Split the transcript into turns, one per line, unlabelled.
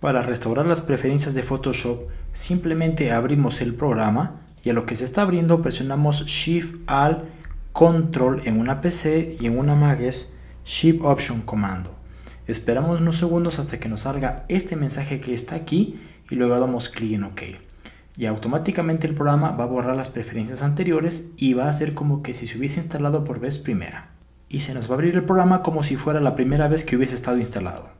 Para restaurar las preferencias de Photoshop, simplemente abrimos el programa y a lo que se está abriendo presionamos Shift Alt Control en una PC y en una Mac es Shift Option Comando. Esperamos unos segundos hasta que nos salga este mensaje que está aquí y luego damos clic en OK. Y automáticamente el programa va a borrar las preferencias anteriores y va a hacer como que si se hubiese instalado por vez primera. Y se nos va a abrir el programa como si fuera la primera vez que hubiese estado instalado.